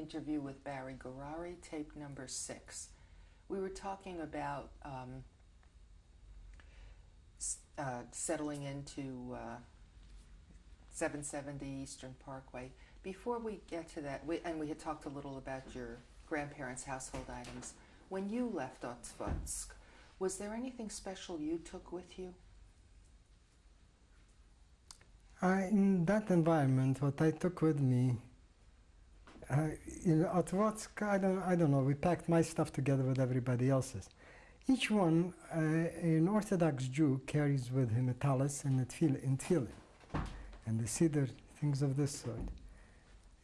interview with Barry Gourary, tape number six. We were talking about um, uh, settling into uh, 770 Eastern Parkway. Before we get to that, we, and we had talked a little about your grandparents' household items. When you left Otvatsk, was there anything special you took with you? I, in that environment, what I took with me, uh, in Otvatsk, I don't, I don't know, we packed my stuff together with everybody else's. Each one, uh, an Orthodox Jew carries with him a tallis and a tefillin, and the siddur, things of this sort.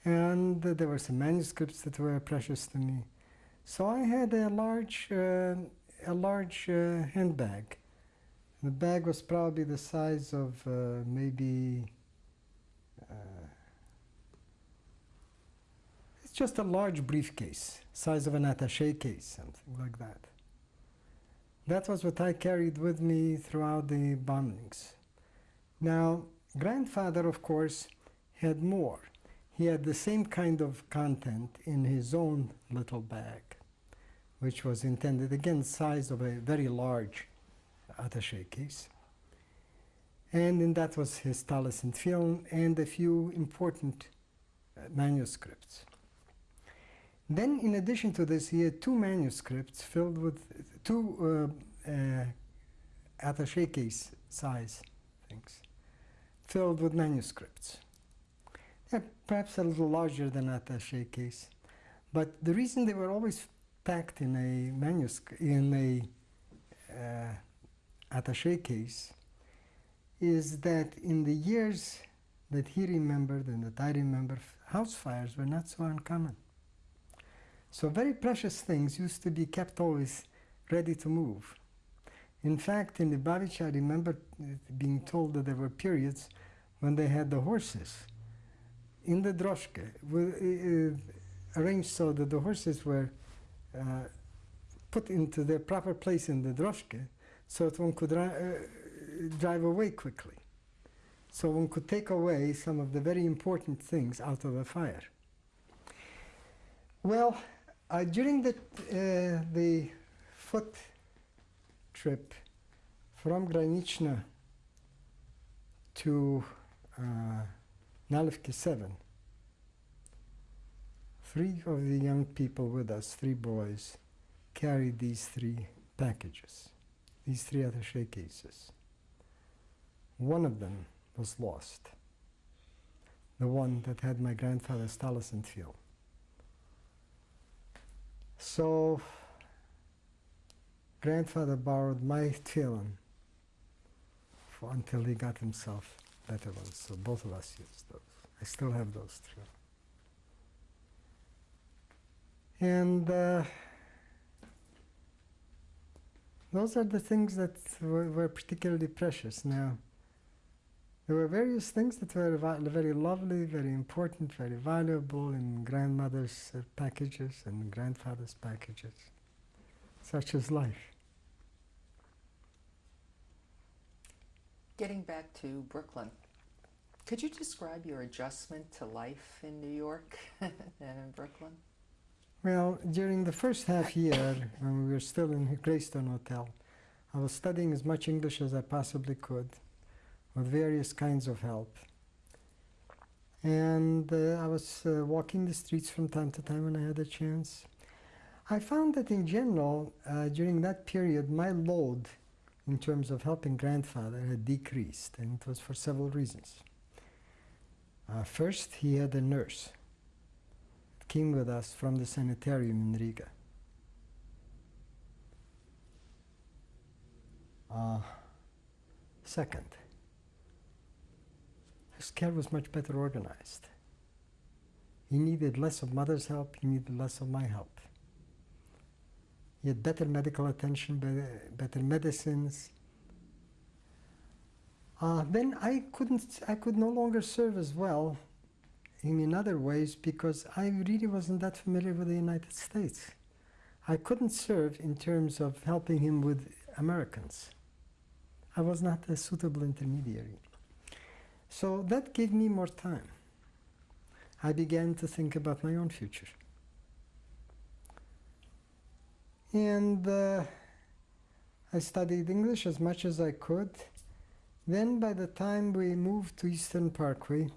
And uh, there were some manuscripts that were precious to me. So I had a large, uh, a large uh, handbag. The bag was probably the size of uh, maybe, just a large briefcase, size of an attache case, something like that. That was what I carried with me throughout the bombings. Now, grandfather, of course, had more. He had the same kind of content in his own little bag, which was intended, again, size of a very large attache case. And in that was his tallis and tefillin and a few important uh, manuscripts. Then, in addition to this, he had two manuscripts filled with two uh, uh, attache case size things, filled with manuscripts. They're perhaps a little larger than attache case, but the reason they were always packed in a manuscript in a uh, attache case is that in the years that he remembered and that I remember, house fires were not so uncommon. So very precious things used to be kept always ready to move. In fact, in the Lubavitch, I remember being told that there were periods when they had the horses in the droshke, uh, arranged so that the horses were uh, put into their proper place in the droshke so that one could uh, drive away quickly. So one could take away some of the very important things out of the fire. Well, uh, during the, uh, the foot trip from Graniczna to uh, Nalewki 7, three of the young people with us, three boys, carried these three packages, these three attache cases. One of them was lost, the one that had my grandfather's tallis and tefillin. So, grandfather borrowed my tefillin until he got himself better ones. So both of us used those. I still have those too. And uh, those are the things that were, were particularly precious. Now, there were various things that were very lovely, very important, very valuable in grandmother's uh, packages and grandfather's packages. Such is life. Getting back to Brooklyn, could you describe your adjustment to life in New York and in Brooklyn? Well, during the first half year, when we were still in the Greystone Hotel, I was studying as much English as I possibly could with various kinds of help. And uh, I was uh, walking the streets from time to time when I had a chance. I found that in general, uh, during that period, my load in terms of helping grandfather had decreased, and it was for several reasons. Uh, first, he had a nurse that came with us from the sanitarium in Riga. Uh, second, his care was much better organized. He needed less of mother's help, he needed less of my help. He had better medical attention, better, medicines. Uh, then I couldn't, I could no longer serve as well in other ways because I really wasn't that familiar with the United States. I couldn't serve in terms of helping him with Americans. I was not a suitable intermediary. So that gave me more time. I began to think about my own future. And uh, I studied English as much as I could. Then by the time we moved to Eastern Parkway,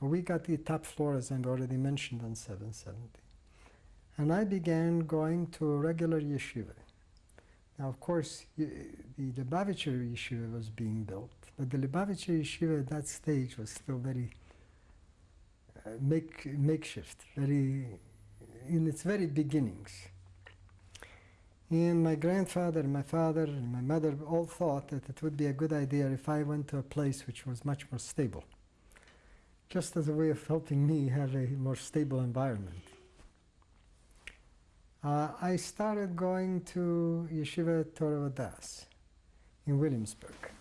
we got the top floor, as I've already mentioned, on 770. And I began going to a regular yeshiva. Now, of course, the Lubavitcher yeshiva was being built but the Lubavitcher yeshiva at that stage was still very uh, make, makeshift, very in its very beginnings. And my grandfather, my father, and my mother all thought that it would be a good idea if I went to a place which was much more stable, just as a way of helping me have a more stable environment. Uh, I started going to Yeshiva Torah Vodaath in Williamsburg.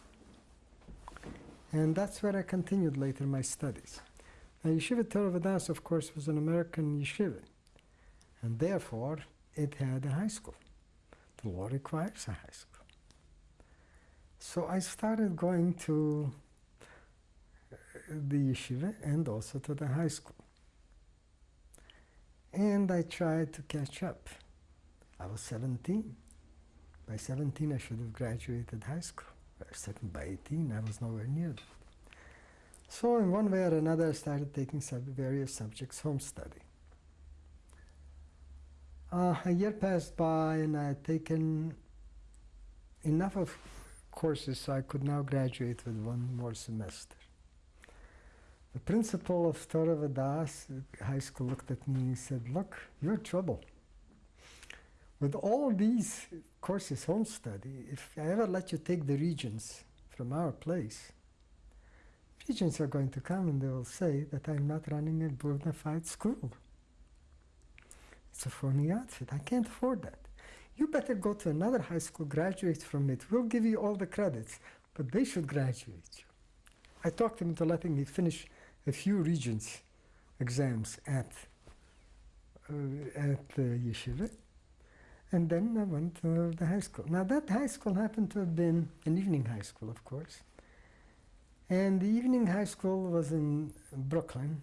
And that's where I continued later my studies. Now, Yeshiva Torah Vodaath, of course, was an American yeshiva, and therefore it had a high school. The law requires a high school. So I started going to the yeshiva and also to the high school. And I tried to catch up. I was 17. By 17, I should have graduated high school. By second, by 18, I was nowhere near that. So, in one way or another, I started taking various subjects, home study. Uh, a year passed by, and I had taken enough of courses so I could now graduate with one more semester. The principal of Torah Vodaath high school looked at me and said, Look, you're trouble. With all these courses, home study, if I ever let you take the regents from our place, regents are going to come and they will say that I'm not running a bona fide school. It's a phony outfit. I can't afford that. You better go to another high school, graduate from it. We'll give you all the credits, but they should graduate you. I talked him into letting me finish a few regents exams at uh, at uh, yeshiva, and then I went to the high school. Now that high school happened to have been an evening high school, of course, and the evening high school was in Brooklyn,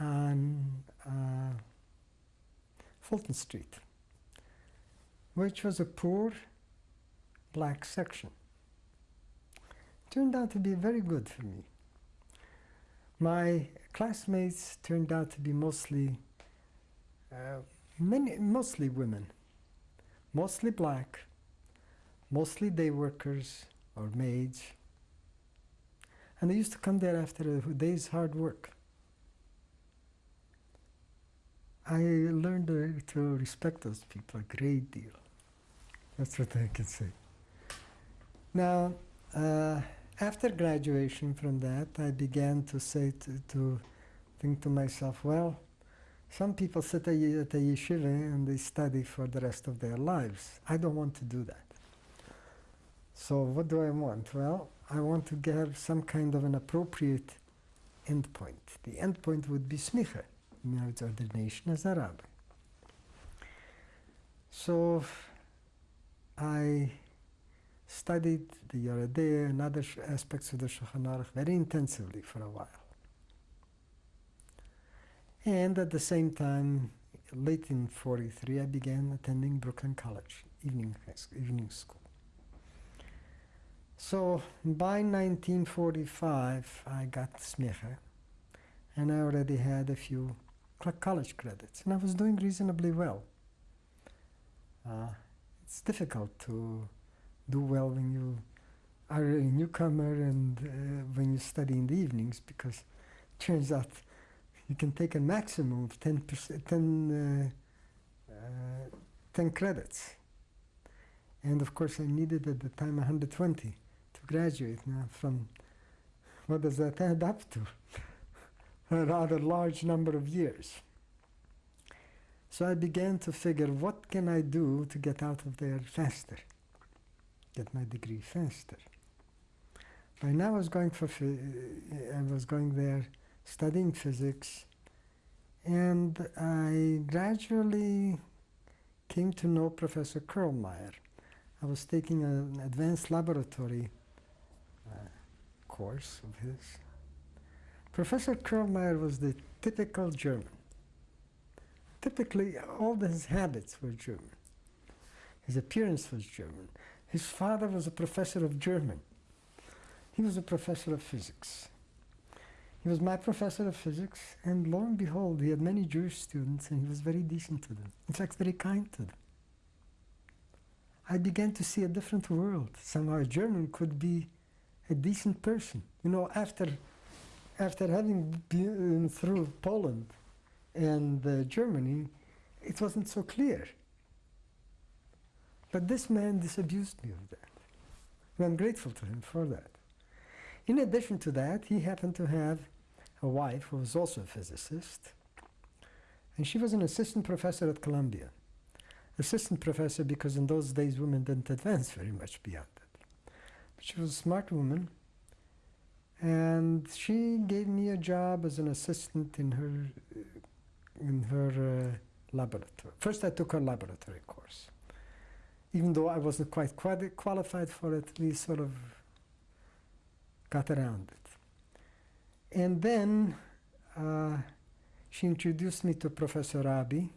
on uh, Fulton Street, which was a poor black section. Turned out to be very good for me. My classmates turned out to be mostly, uh, many, mostly women, mostly black, mostly day workers or maids, and they used to come there after a day's hard work. I learned to respect those people a great deal. That's what I can say. Now, uh, after graduation from that, I began to say to, to think to myself, well, some people sit at a yeshiva and they study for the rest of their lives. I don't want to do that. So what do I want? Well, I want to have some kind of an appropriate endpoint. The endpoint would be smicha, marriage ordination as a rabbi. So I studied the Yoreh De'ah and other aspects of the Shulchan Aruch very intensively for a while. And at the same time, late in 43, I began attending Brooklyn College, evening, evening school. So by 1945, I got smicha, and I already had a few college credits, and I was doing reasonably well. Uh, it's difficult to do well when you are a newcomer and uh, when you study in the evenings because it turns out you can take a maximum of 10, 10, uh, uh, 10 credits. And of course, I needed at the time 120 to graduate. Now, from what does that add up to? a rather large number of years. So I began to figure what can I do to get out of there faster, get my degree faster. By now I was going for I was going there studying physics, and I gradually came to know Professor Kurrelmeyer. I was taking an advanced laboratory uh, course of his. Professor Kurrelmeyer was the typical German typically all his habits were German. His appearance was German. His father was a professor of German. He was a professor of physics. He was my professor of physics, and lo and behold, he had many Jewish students, and he was very decent to them. In fact, very kind to them. I began to see a different world. Somehow, a German could be a decent person. You know, after after having been through Poland and uh, Germany, it wasn't so clear. But this man disabused me of that. And I'm grateful to him for that. In addition to that, he happened to have a wife who was also a physicist, and she was an assistant professor at Columbia. Assistant professor because in those days women didn't advance very much beyond that. But she was a smart woman, and she gave me a job as an assistant in her in her uh, laboratory. First, I took her laboratory course. Even though I wasn't quite quali- qualified for it, we sort of got around it. And then uh, she introduced me to Professor Rabi,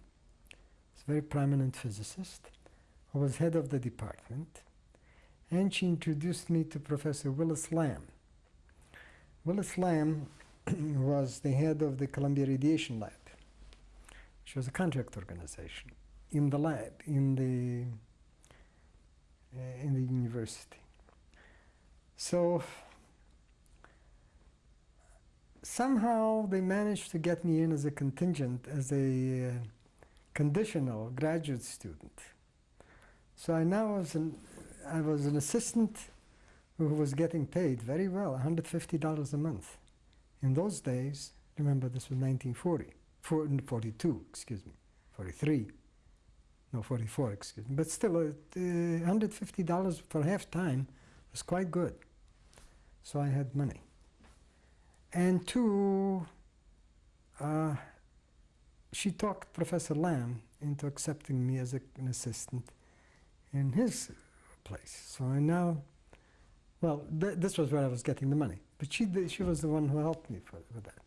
a very prominent physicist, who was head of the department. And she introduced me to Professor Willis Lamb. Willis Lamb was the head of the Columbia Radiation Lab, which was a contract organization in the lab, in the, uh, in the university. So somehow they managed to get me in as a contingent, as a uh, conditional graduate student. So I now was an, I was an assistant who was getting paid very well, $150 a month. In those days, remember this was 1940, 42, excuse me, 43, no 44, excuse me, but still uh, $150 for half time was quite good. So I had money. And two, uh, she talked Professor Lamb into accepting me as an assistant in his place. So I now, well, th this was where I was getting the money. But she, she was the one who helped me for, with that.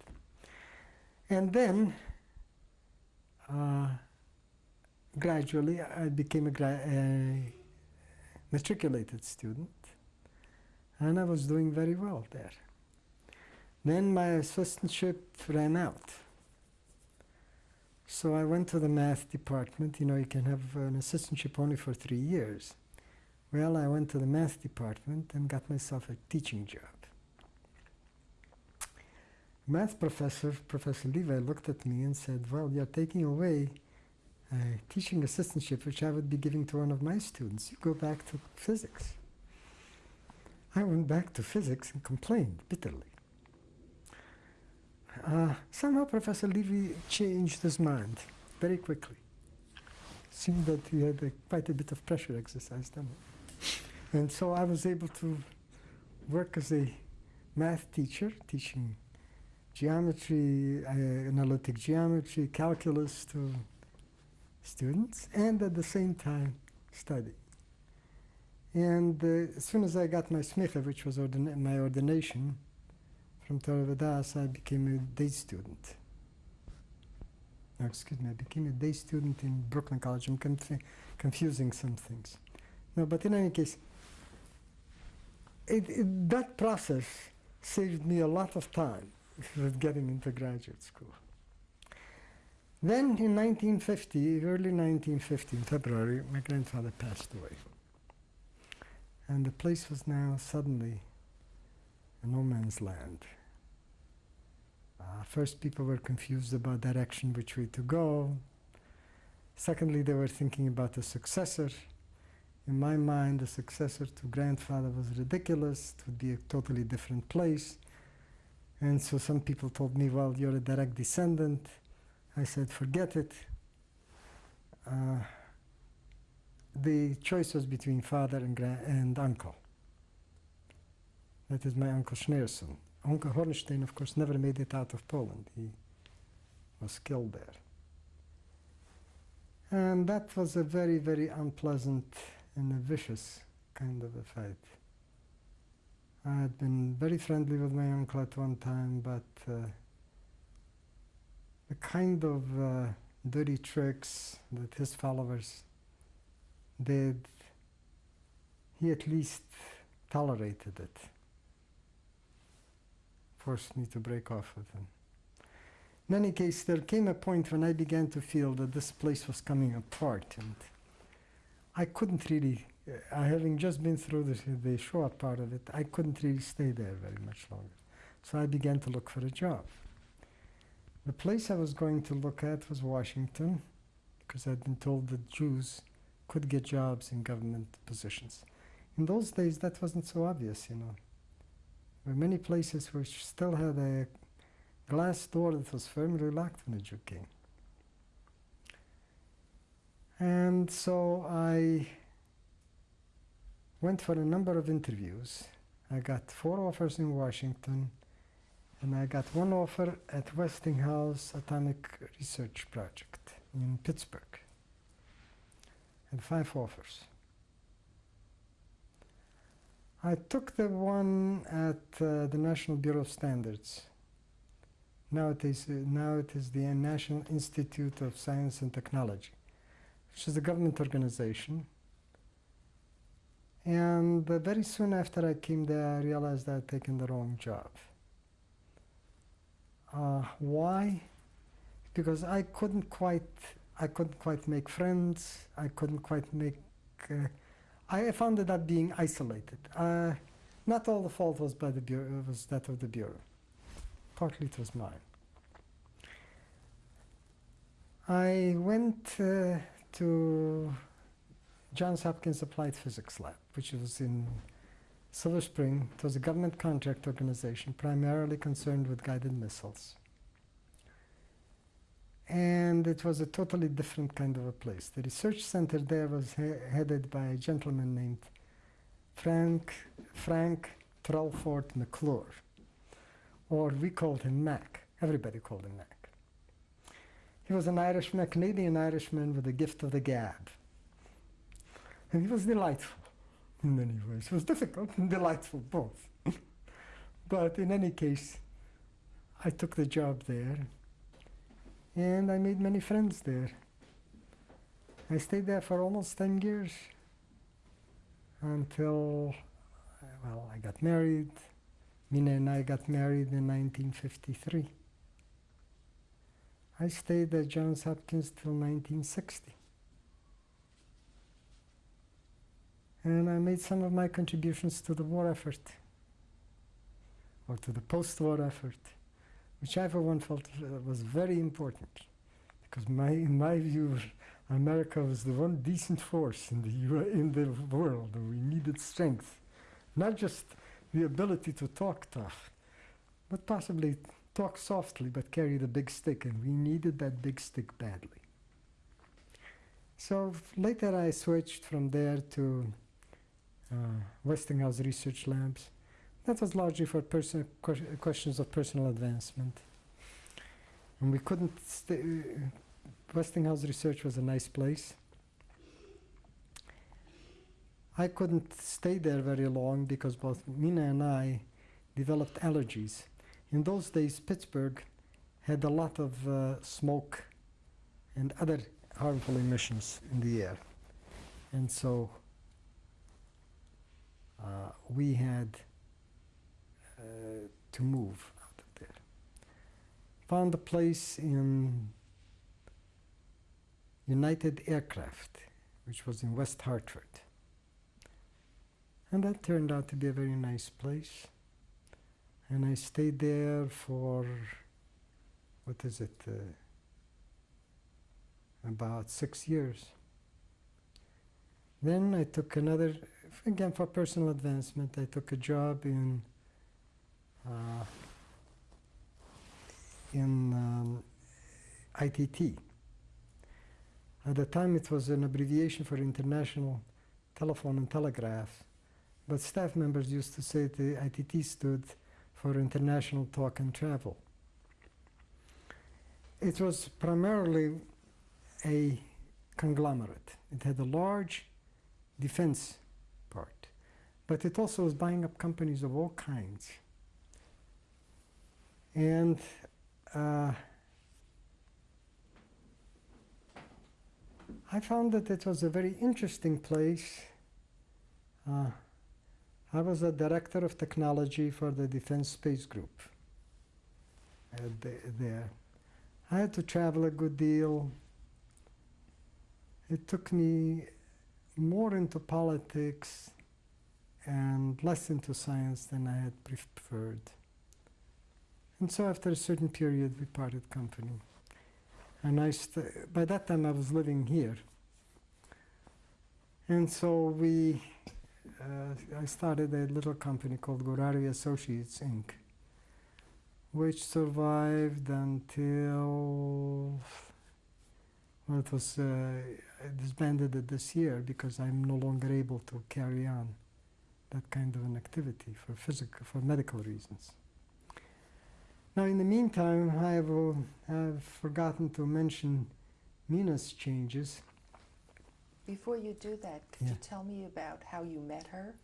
And then, uh, gradually, I became a, a matriculated student, and I was doing very well there. Then my assistantship ran out. So I went to the math department. You know, you can have an assistantship only for three years. Well, I went to the math department and got myself a teaching job. Math professor, Professor Levi, looked at me and said, Well, you're taking away a teaching assistantship, which I would be giving to one of my students. You go back to physics. I went back to physics and complained bitterly. Uh, somehow Professor Levy changed his mind very quickly. Seemed that he had a, quite a bit of pressure exercised on him. And so I was able to work as a math teacher, teaching geometry, uh, analytic geometry, calculus to students, and at the same time study. And uh, as soon as I got my smicha, which was ordina- my ordination, from Torah I became a day student. No, excuse me, I became a day student in Brooklyn College. I'm conf- confusing some things. No, but in any case, it, it, that process saved me a lot of time with getting into graduate school. Then in 1950, early 1950, in February, my grandfather passed away. And the place was now suddenly no man's land. Uh, first, people were confused about direction, which way to go. Secondly, they were thinking about a successor. In my mind, the successor to grandfather was ridiculous. It would be a totally different place. And so some people told me, well, you're a direct descendant. I said, forget it. Uh, the choice was between father and, and uncle. That is my uncle Schneerson. Uncle Hornstein, of course, never made it out of Poland. He was killed there. And that was a very, very unpleasant and a vicious kind of a fight. I had been very friendly with my uncle at one time, but uh, the kind of uh, dirty tricks that his followers did, he at least tolerated it. Forced me to break off with him. In any case, there came a point when I began to feel that this place was coming apart, and I couldn't really, uh, having just been through the, the short part of it, I couldn't really stay there very much longer. So I began to look for a job. The place I was going to look at was Washington, because I'd been told that Jews could get jobs in government positions. In those days, that wasn't so obvious, you know. Were many places which still had a glass door that was firmly locked when a Jew came. And so I went for a number of interviews. I got four offers in Washington, and I got one offer at Westinghouse Atomic Research Project in Pittsburgh. And five offers. I took the one at uh, the National Bureau of Standards. Now it, is, uh, now it is the National Institute of Science and Technology, which is a government organization. And uh, very soon after I came there, I realized I had taken the wrong job. Uh, why? Because I couldn't quite, I couldn't quite make friends. I couldn't quite make. I found that being isolated. Uh, not all the fault was by the bureau, was that of the bureau. Partly it was mine. I went uh, to Johns Hopkins Applied Physics Lab, which was in Silver Spring. It was a government contract organization primarily concerned with guided missiles. And it was a totally different kind of a place. The research center there was he headed by a gentleman named Frank, Frank Trelford McClure, or we called him Mac. Everybody called him Mac. He was an Irishman, a Canadian Irishman with the gift of the gab. And he was delightful in many ways. It was difficult and delightful both. but in any case, I took the job there and I made many friends there. I stayed there for almost 10 years until, well, I got married. Mina and I got married in 1953. I stayed at Johns Hopkins till 1960. And I made some of my contributions to the war effort, or to the post-war effort, which I for one felt was very important, because my, in my view, America was the one decent force in the, in the world, we needed strength. Not just the ability to talk tough, but possibly talk softly but carry the big stick, and we needed that big stick badly. So later I switched from there to uh, Westinghouse Research Labs. That was largely for questions of personal advancement. And we couldn't stay, Westinghouse Research was a nice place. I couldn't stay there very long because both Mina and I developed allergies. In those days, Pittsburgh had a lot of uh, smoke and other harmful emissions in the air. And so uh, we had uh, to move out of there. Found a place in United Aircraft, which was in West Hartford. And that turned out to be a very nice place. And I stayed there for, what is it, uh, about six years. Then I took another, again for personal advancement, I took a job in in um, ITT. At the time it was an abbreviation for International Telephone and Telegraph, but staff members used to say the ITT stood for International Talk and Travel. It was primarily a conglomerate. It had a large defense part, but it also was buying up companies of all kinds. And uh, I found that it was a very interesting place. Uh, I was a director of technology for the Defense Space Group uh, the- there. I had to travel a good deal. It took me more into politics and less into science than I had preferred. And so after a certain period, we parted company. And I by that time, I was living here. And so we, uh, I started a little company called Gourary Associates Inc., which survived until, well, it was uh, disbanded this year because I'm no longer able to carry on that kind of an activity for physical, for medical reasons. Now, in the meantime, I have, uh, have forgotten to mention Mina's changes. Before you do that, could Yeah. you tell me about how you met her?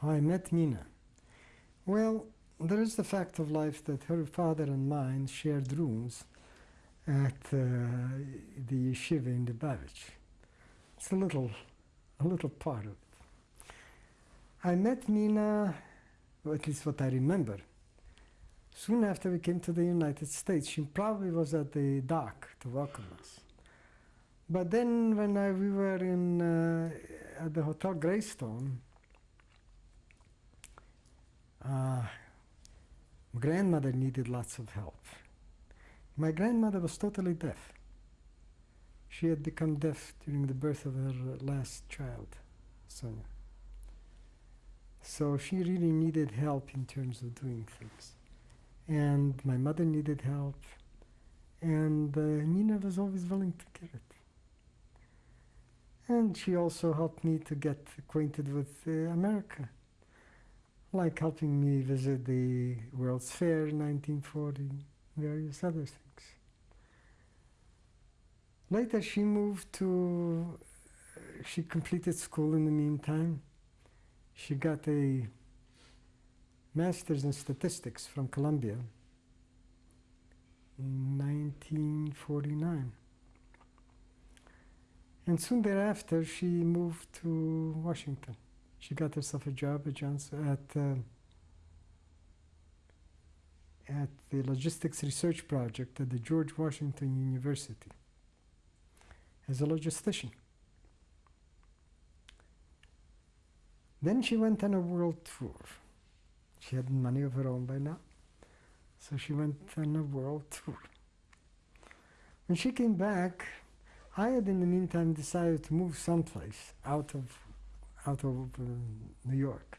How I met Mina. Well, there is the fact of life that her father and mine shared rooms at uh, the yeshiva in Lubavitch. It's a little, a little part of it. I met Mina, or at least what I remember. Soon after we came to the United States, she probably was at the dock to welcome us. But then, when I, we were in uh, at the Hotel Greystone, uh, grandmother needed lots of help. My grandmother was totally deaf. She had become deaf during the birth of her last child, Sonia. So she really needed help in terms of doing things. And my mother needed help, and uh, Mina was always willing to give it. And she also helped me to get acquainted with uh, America like helping me visit the World's Fair in 1940, various other things. Later, she moved to, uh, she completed school in the meantime. She got a master's in statistics from Columbia in 1949. And soon thereafter, she moved to Washington. She got herself a job at Johnson at uh, at the logistics research project at the George Washington University as a logistician. Then she went on a world tour. She had money of her own by now, so she went on a world tour. When she came back, I had in the meantime decided to move someplace out of out of uh, New York.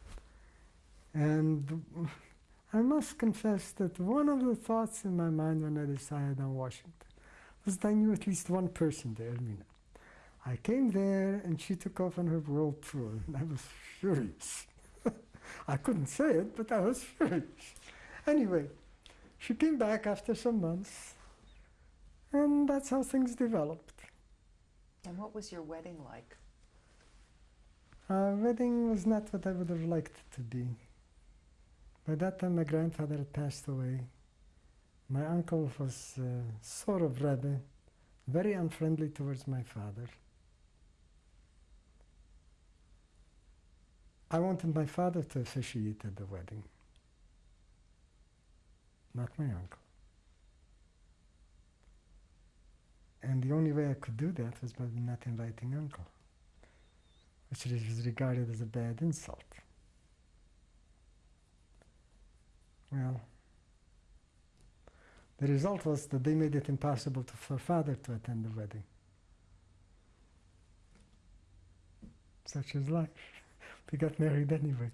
And I must confess that one of the thoughts in my mind when I decided on Washington was that I knew at least one person there, Mina. I came there and she took off on her world tour, and I was furious. I couldn't say it, but I was furious. Anyway, she came back after some months, and that's how things developed. And what was your wedding like? Our wedding was not what I would have liked it to be. By that time, my grandfather had passed away. My uncle was uh, sort of rebel, very unfriendly towards my father. I wanted my father to officiate at the wedding, not my uncle. And the only way I could do that was by not inviting uncle which was regarded as a bad insult. Well, the result was that they made it impossible to, for father to attend the wedding. Such is life. We got married anyway.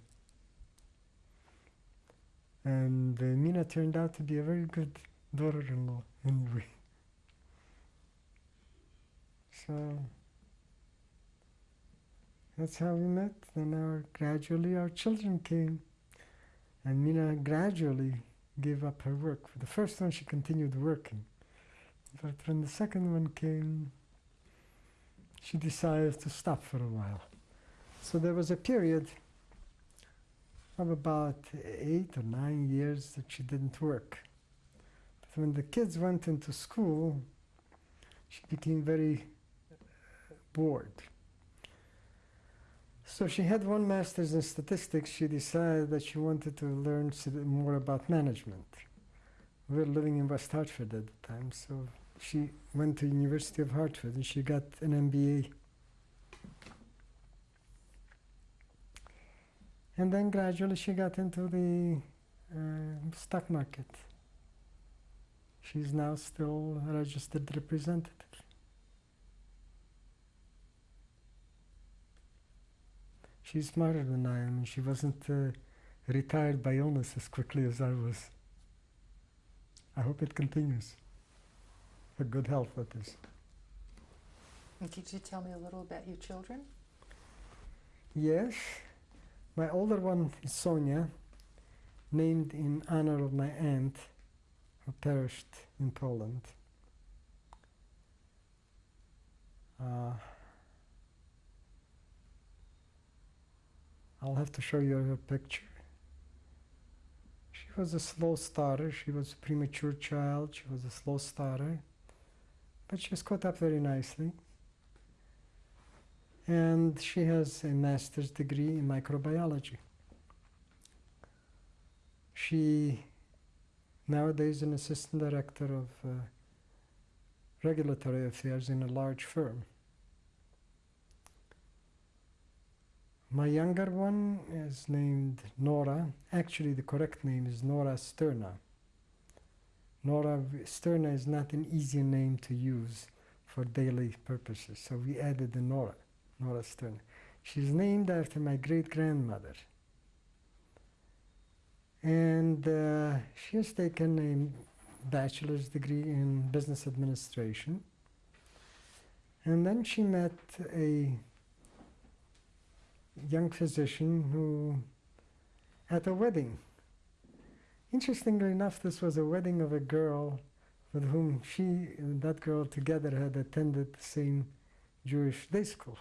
And uh, Mina turned out to be a very good daughter-in-law anyway. So that's how we met. Then our gradually our children came, and Mina gradually gave up her work. For the first one, she continued working, but when the second one came, she decided to stop for a while. So there was a period of about eight or nine years that she didn't work. But when the kids went into school, she became very uh, bored. So she had one master's in statistics. She decided that she wanted to learn more about management. We were living in West Hartford at the time, so she went to University of Hartford and she got an MBA. And then gradually she got into the uh, stock market. She's now still a registered representative. She's smarter than I am, and she wasn't uh, retired by illness as quickly as I was. I hope it continues. For good health, that is. And Could you tell me a little about your children? Yes, my older one is Sonia, named in honor of my aunt who perished in Poland. Uh, I'll have to show you her picture. She was a slow starter. She was a premature child. She was a slow starter. But she was caught up very nicely. And she has a master's degree in microbiology. She nowadays is an assistant director of uh, regulatory affairs in a large firm. My younger one is named Nora. Actually, the correct name is Nora Sterna. Nora Sterna is not an easy name to use for daily purposes, so we added the Nora, Nora Sterna. She's named after my great grandmother. And uh, she has taken a bachelor's degree in business administration. And then she met a young physician who, at a wedding, interestingly enough, this was a wedding of a girl with whom she and that girl together had attended the same Jewish day school.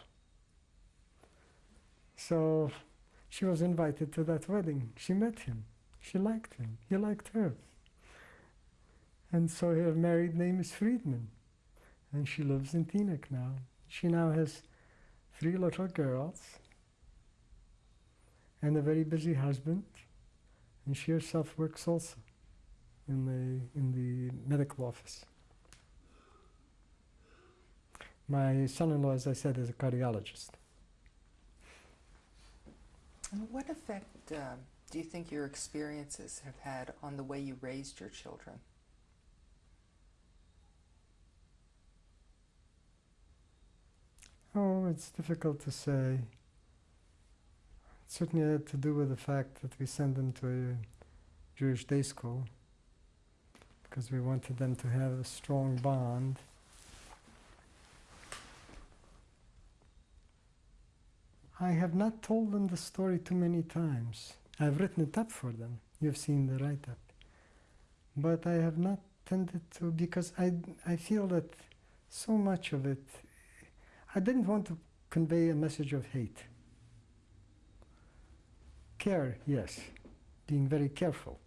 So she was invited to that wedding. She met him. She liked him. He liked her. And so her married name is Friedman. And she lives in Teaneck now. She now has three little girls and a very busy husband. And she herself works also in the, in the medical office. My son-in-law, as I said, is a cardiologist. What effect um, do you think your experiences have had on the way you raised your children? Oh, it's difficult to say. It certainly had to do with the fact that we sent them to a Jewish day school because we wanted them to have a strong bond. I have not told them the story too many times. I've written it up for them. You've seen the write up. But I have not tended to because I, I feel that so much of it I didn't want to convey a message of hate. Care, yes, being very careful,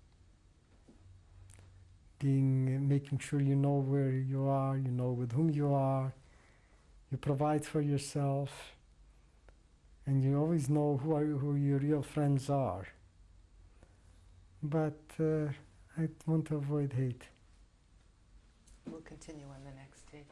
being making sure you know where you are, you know with whom you are, you provide for yourself, and you always know who are who your real friends are. But uh, I want to avoid hate. We'll continue on the next tape.